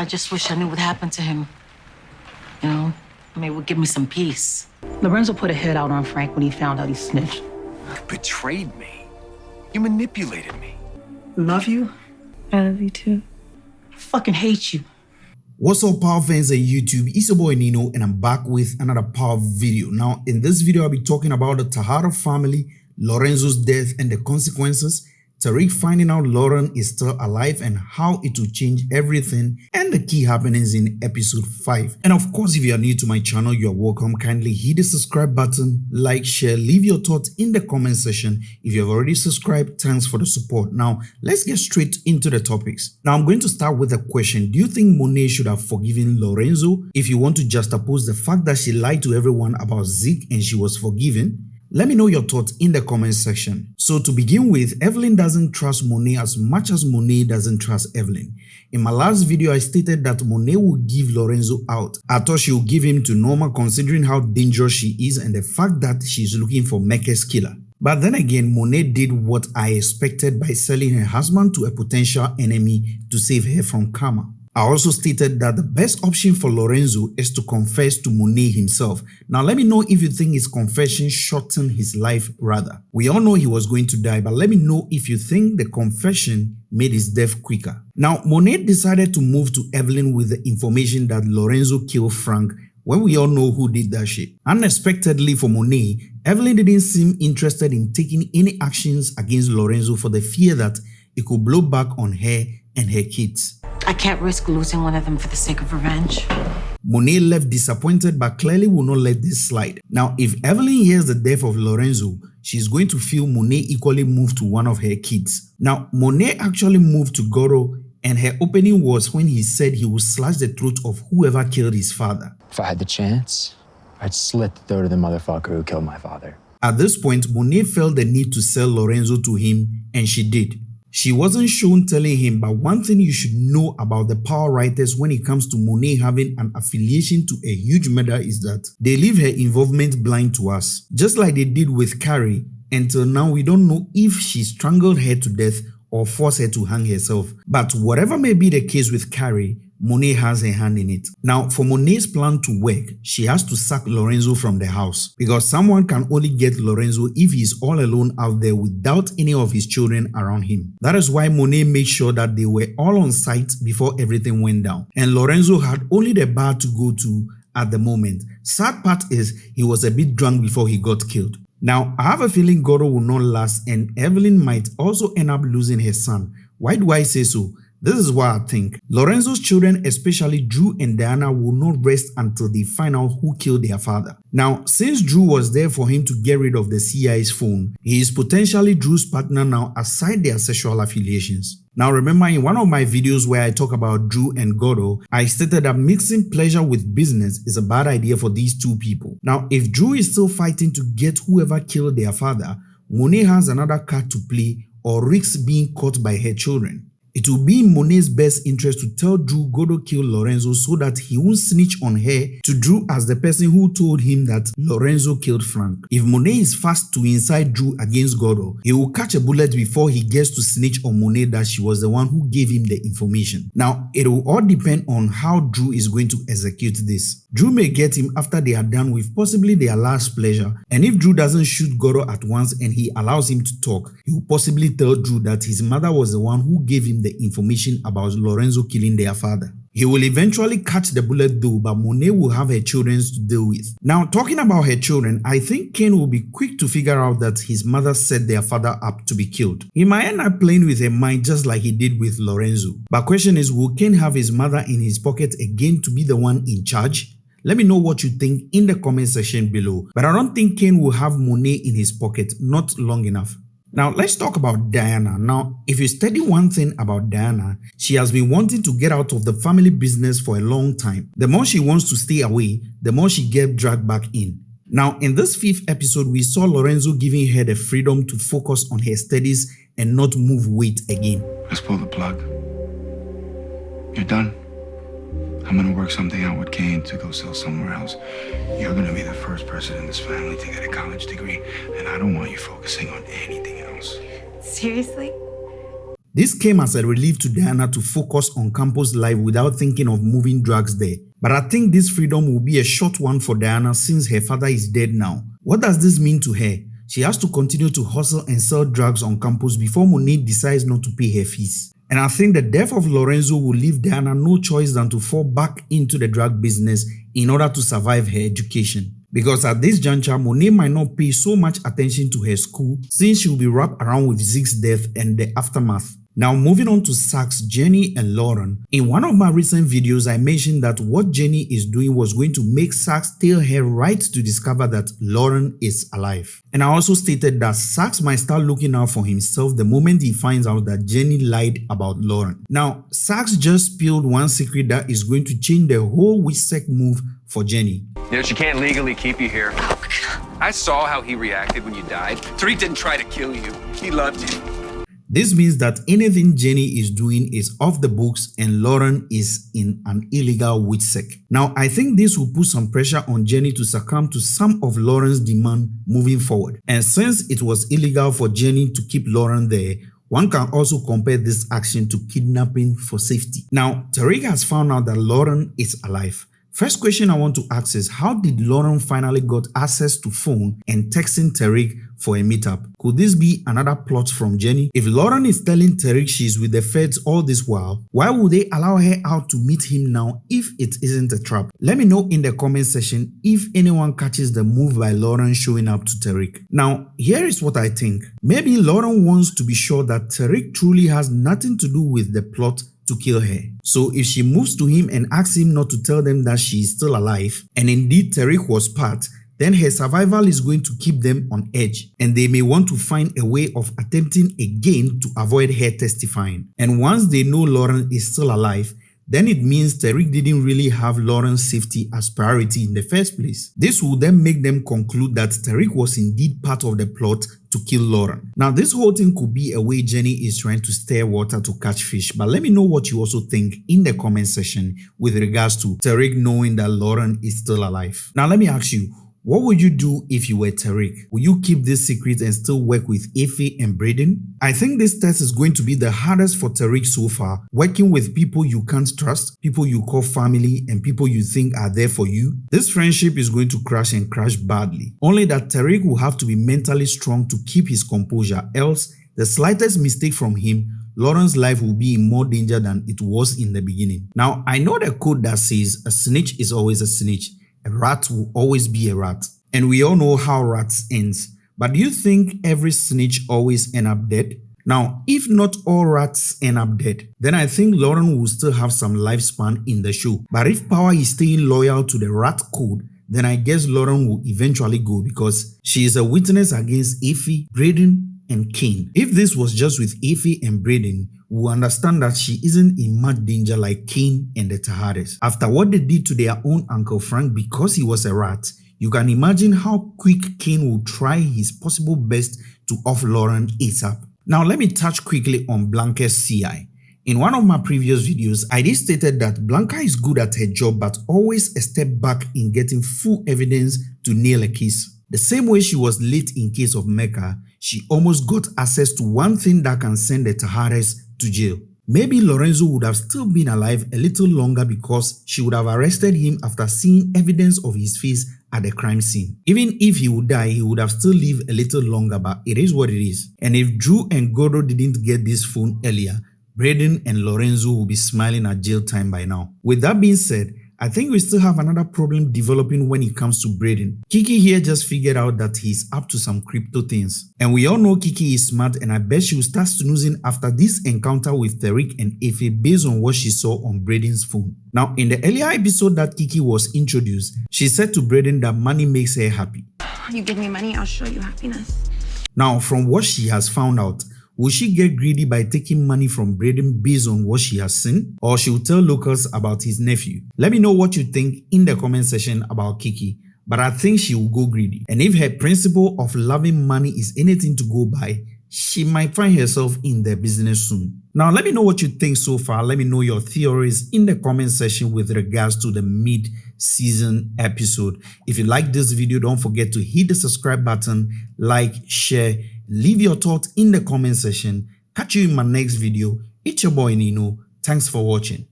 I just wish I knew what happened to him. You know, maybe it would give me some peace. Lorenzo put a hit out on Frank when he found out he snitched. You betrayed me. You manipulated me. Love you. I love you too. I Fucking hate you. What's up power fans of YouTube, it's your boy Nino and I'm back with another power video. Now in this video I'll be talking about the Tejada family, Lorenzo's death and the consequences, Tariq finding out Lauren is still alive and how it will change everything and the key happenings in episode 5. And of course, if you are new to my channel, you are welcome. Kindly hit the subscribe button, like, share, leave your thoughts in the comment section. If you have already subscribed, thanks for the support. Now, let's get straight into the topics. Now, I'm going to start with a question. Do you think Monet should have forgiven Lorenzo? If you want to juxtapose the fact that she lied to everyone about Zeke and she was forgiven, let me know your thoughts in the comment section. So to begin with, Evelyn doesn't trust Monet as much as Monet doesn't trust Evelyn. In my last video, I stated that Monet would give Lorenzo out. I thought she would give him to Norma considering how dangerous she is and the fact that she's looking for Mecca's killer. But then again, Monet did what I expected by selling her husband to a potential enemy to save her from karma. I also stated that the best option for Lorenzo is to confess to Monet himself. Now let me know if you think his confession shortened his life rather. We all know he was going to die but let me know if you think the confession made his death quicker. Now Monet decided to move to Evelyn with the information that Lorenzo killed Frank when we all know who did that shit. Unexpectedly for Monet, Evelyn didn't seem interested in taking any actions against Lorenzo for the fear that it could blow back on her and her kids. I can't risk losing one of them for the sake of revenge. Monet left disappointed but clearly will not let this slide. Now, if Evelyn hears the death of Lorenzo, she's going to feel Monet equally moved to one of her kids. Now, Monet actually moved to Gordo and her opening was when he said he would slash the throat of whoever killed his father. If I had the chance, I'd slit the throat of the motherfucker who killed my father. At this point, Monet felt the need to sell Lorenzo to him and she did. She wasn't shown telling him, but one thing you should know about the power writers when it comes to Monet having an affiliation to a huge murder is that they leave her involvement blind to us. Just like they did with Carrie, until now we don't know if she strangled her to death or forced her to hang herself. But whatever may be the case with Carrie, Monet has a hand in it. Now, for Monet's plan to work, she has to sack Lorenzo from the house because someone can only get Lorenzo if he's all alone out there without any of his children around him. That is why Monet made sure that they were all on site before everything went down. And Lorenzo had only the bar to go to at the moment. Sad part is he was a bit drunk before he got killed. Now, I have a feeling Gordo will not last and Evelyn might also end up losing her son. Why do I say so? This is what I think. Lorenzo's children, especially Dru and Diana, will not rest until they find out who killed their father. Now, since Dru was there for him to get rid of the CI's phone, he is potentially Dru's partner now aside their sexual affiliations. Now remember in one of my videos where I talk about Dru and Gordo, I stated that mixing pleasure with business is a bad idea for these two people. Now if Dru is still fighting to get whoever killed their father, Monet has another card to play or risks being caught by her children. It will be in Monet's best interest to tell Dru Gordo killed Lorenzo so that he won't snitch on her to Dru as the person who told him that Lorenzo killed Frank. If Monet is fast to incite Dru against Gordo, he will catch a bullet before he gets to snitch on Monet that she was the one who gave him the information. Now, it will all depend on how Dru is going to execute this. Dru may get him after they are done with possibly their last pleasure and if Dru doesn't shoot Gordo at once and he allows him to talk, he will possibly tell Dru that his mother was the one who gave him the information about Lorenzo killing their father. He will eventually catch the bullet though, but Monet will have her children to deal with. Now, talking about her children, I think Cane will be quick to figure out that his mother set their father up to be killed. He might end up playing with her mind just like he did with Lorenzo. But question is, will Cane have his mother in his pocket again to be the one in charge? Let me know what you think in the comment section below. But I don't think Cane will have Monet in his pocket, not long enough. Now let's talk about Diana. Now, if you study one thing about Diana, she has been wanting to get out of the family business for a long time. The more she wants to stay away, the more she gets dragged back in. Now, in this fifth episode, we saw Lorenzo giving her the freedom to focus on her studies and not move weight again. Let's pull the plug. You're done. I'm gonna work something out with Cane to go sell somewhere else. You're gonna be the first person in this family to get a college degree, and I don't want you focusing on anything else. Seriously? This came as a relief to Diana to focus on campus life without thinking of moving drugs there. But I think this freedom will be a short one for Diana since her father is dead now. What does this mean to her? She has to continue to hustle and sell drugs on campus before Monique decides not to pay her fees. And I think the death of Lorenzo will leave Diana no choice than to fall back into the drug business in order to survive her education. Because at this juncture, Monet might not pay so much attention to her school since she will be wrapped around with Zeke's death and the aftermath. Now moving on to Saxe, Jenny and Lauren. In one of my recent videos, I mentioned that what Jenny is doing was going to make Saxe tell her right to discover that Lauren is alive. And I also stated that Saxe might start looking out for himself the moment he finds out that Jenny lied about Lauren. Now, Saxe just spilled one secret that is going to change the whole WITSEC move for Jenny. You know, she can't legally keep you here. Oh, I saw how he reacted when you died. Tariq didn't try to kill you. He loved you. This means that anything Jenny is doing is off the books and Lauren is in an illegal WITSEC. Now, I think this will put some pressure on Jenny to succumb to some of Lauren's demand moving forward. And since it was illegal for Jenny to keep Lauren there, one can also compare this action to kidnapping for safety. Now, Tariq has found out that Lauren is alive. First question I want to ask is how did Lauren finally got access to phone and texting Tariq for a meetup? Could this be another plot from Jenny? If Lauren is telling Tariq she's with the feds all this while, why would they allow her out to meet him now if it isn't a trap? Let me know in the comment section if anyone catches the move by Lauren showing up to Tariq. Now, here is what I think. Maybe Lauren wants to be sure that Tariq truly has nothing to do with the plot to kill her. So if she moves to him and asks him not to tell them that she is still alive, and indeed Tariq was part, then her survival is going to keep them on edge and they may want to find a way of attempting again to avoid her testifying. And once they know Lauren is still alive, then it means Tariq didn't really have Lauren's safety as priority in the first place. This will then make them conclude that Tariq was indeed part of the plot to kill Lauren. Now this whole thing could be a way Jenny is trying to stir water to catch fish but let me know what you also think in the comment section with regards to Tariq knowing that Lauren is still alive. Now let me ask you, what would you do if you were Tariq? Will you keep this secret and still work with Effie and Brayden? I think this test is going to be the hardest for Tariq so far, working with people you can't trust, people you call family and people you think are there for you. This friendship is going to crash and crash badly. Only that Tariq will have to be mentally strong to keep his composure else the slightest mistake from him Lauren's life will be in more danger than it was in the beginning. Now, I know the code that says a snitch is always a snitch, a rat will always be a rat. And we all know how rats ends. But do you think every snitch always end up dead? Now, if not all rats end up dead, then I think Lauren will still have some lifespan in the show. But if Power is staying loyal to the rat code, then I guess Lauren will eventually go because she is a witness against Effie, Brayden, and Cane. If this was just with Effie and Brayden, will understand that she isn't in much danger like Cane and the Tejadas. After what they did to their own Uncle Frank because he was a rat, you can imagine how quick Cane will try his possible best to off Lauren ASAP. Now let me touch quickly on Blanca's CI. In one of my previous videos, I did stated that Blanca is good at her job but always a step back in getting full evidence to nail a case. The same way she was late in case of Mecca, she almost got access to one thing that can send the Tejadas to jail. Maybe Lorenzo would have still been alive a little longer because she would have arrested him after seeing evidence of his face at the crime scene. Even if he would die, he would have still lived a little longer but it is what it is. And if Dru and Gordo didn't get this phone earlier, Brayden and Lorenzo will be smiling at jail time by now. With that being said, I think we still have another problem developing when it comes to Brayden. Kiki here just figured out that he's up to some crypto things. And we all know Kiki is smart and I bet she will start snoozing after this encounter with Tariq and Effie based on what she saw on Brayden's phone. Now in the earlier episode that Kiki was introduced, she said to Brayden that money makes her happy. You give me money, I'll show you happiness. Now from what she has found out, Will she get greedy by taking money from Brayden based on what she has seen? Or she will tell locals about his nephew? Let me know what you think in the comment section about Kiki but I think she will go greedy. And if her principle of loving money is anything to go by, she might find herself in the business soon. Now let me know what you think so far. Let me know your theories in the comment section with regards to the mid-season episode. If you like this video, don't forget to hit the subscribe button, like, share, Leave your thoughts in the comment section. Catch you in my next video. It's your boy Nino. Thanks for watching.